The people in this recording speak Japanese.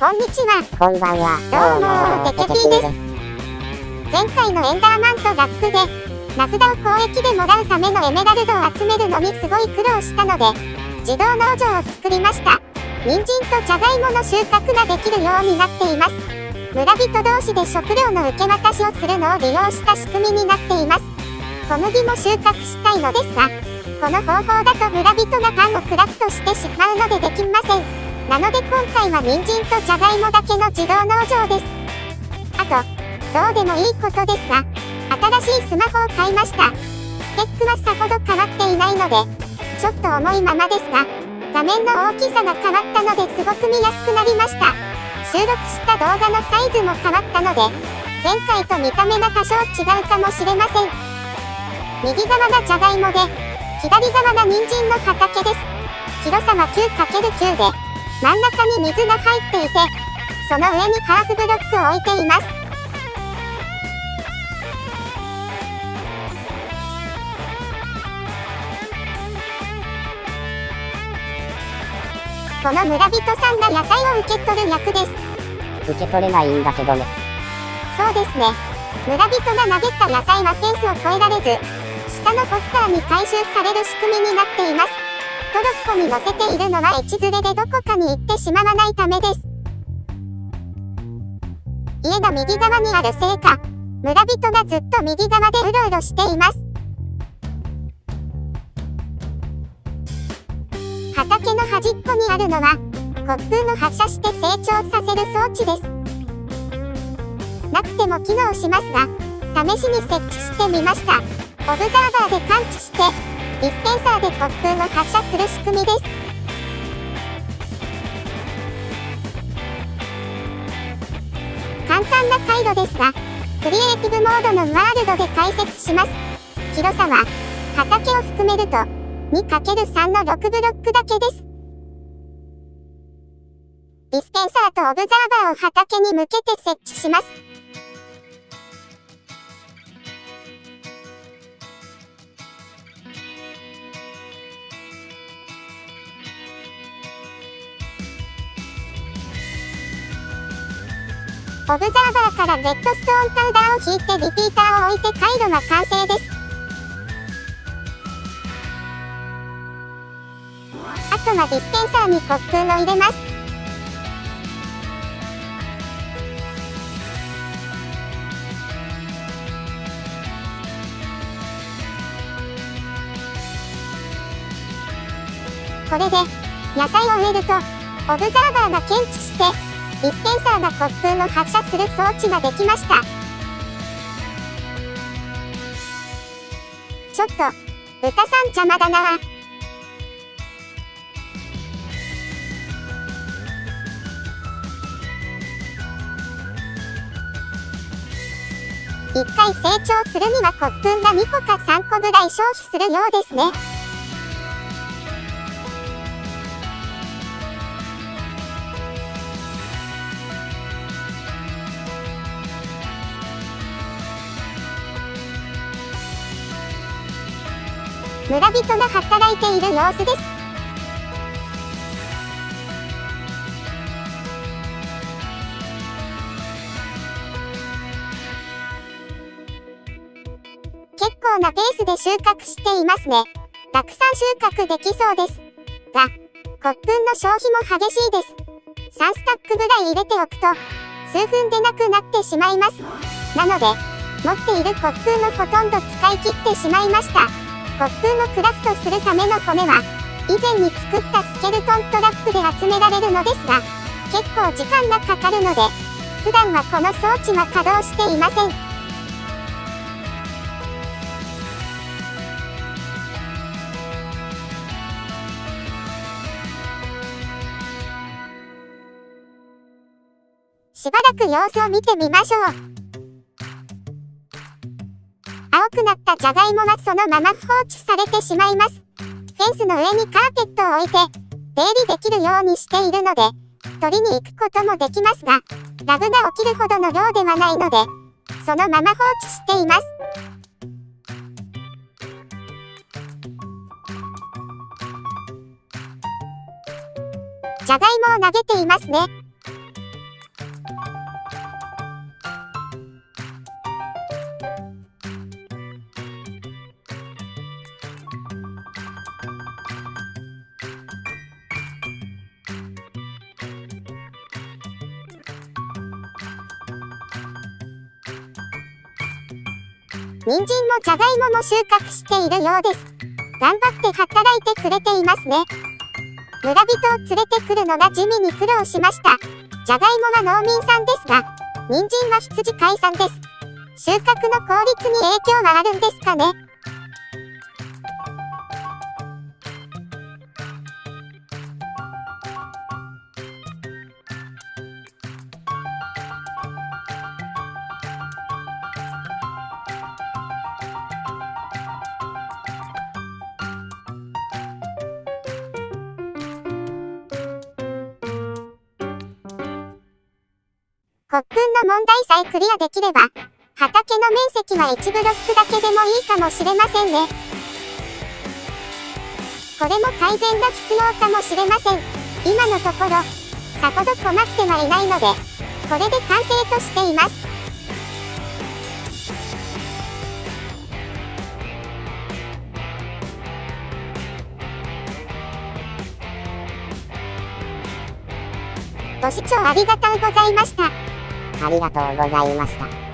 こんにちは。こんばんは。どうも、テケピーです。前回のエンダーマンとラップで、名札を交易でもらうためのエメラルドを集めるのにすごい苦労したので、自動農場を作りました。人参とじゃがいもの収穫ができるようになっています。村人同士で食料の受け渡しをするのを利用した仕組みになっています。小麦も収穫したいのですが、この方法だと村人がパンをクラフトしてしまうのでできません。なので今回は人参とじゃがいもだけの自動農場です。あと、どうでもいいことですが、新しいスマホを買いました。スペックはさほど変わっていないので、ちょっと重いままですが、画面の大きさが変わったのですごく見やすくなりました。収録した動画のサイズも変わったので、前回と見た目が多少違うかもしれません。右側がじゃがいもで、左側が人参の畑です。広さは 9×9 で、真ん中に水が入っていて、その上にハーフブロックを置いています。この村人さんが野菜を受け取る役です。受け取れないんだけどね。そうですね。村人が投げた野菜はフェンスを越えられず、下のポスターに回収される仕組みになっています。トロッコに乗せているのはち連れでどこかに行ってしまわないためです。家が右側にあるせいか、村人がずっと右側でうろうろしています。畑の端っこにあるのは、コ風の発射して成長させる装置です。なくても機能しますが、試しに設置してみました。オブザーバーで感知して、ディスペンサーで突風を発射する仕組みです。簡単な回路ですが、クリエイティブモードのワールドで解説します。広さは、畑を含めると、2×3 の6ブロックだけです。ディスペンサーとオブザーバーを畑に向けて設置します。オブザーバーからレッドストーンパウダーを引いてリピーターを置いて回路が完成です。あとはディスペンサーにコップを入れます。これで野菜を植えるとオブザーバーが検知してディスペンサーが突風の発射する装置ができました。ちょっと、豚さん邪魔だな一回成長するにはコップンが2個か3個ぐらい消費するようですね。村人が働いている様子です。結構なペースで収穫していますね。たくさん収穫できそうです。が、コップンの消費も激しいです。3スタックぐらい入れておくと、数分でなくなってしまいます。なので、持っているコップンのほとんど使い切ってしまいました。コップをクラフトするための骨は、以前に作ったスケルトントラップで集められるのですが、結構時間がかかるので、普段はこの装置は稼働していません。しばらく様子を見てみましょう。くなったじゃがいもはそのまま放置されてしまいます。フェンスの上にカーペットを置いて、出入りできるようにしているので、取りに行くこともできますが、ラグが起きるほどの量ではないので、そのまま放置しています。じゃがいもを投げていますね。人参もじゃがいもも収穫しているようです。頑張って働いてくれていますね。村人を連れてくるのが地味に苦労しました。じゃがいもは農民さんですが、人参は羊飼いさんです。収穫の効率に影響はあるんですかね国訓の問題さえクリアできれば、畑の面積は1ブロックだけでもいいかもしれませんね。これも改善が必要かもしれません。今のところ、さほど困ってはいないので、これで完成としています。ご視聴ありがとうございました。ありがとうございました。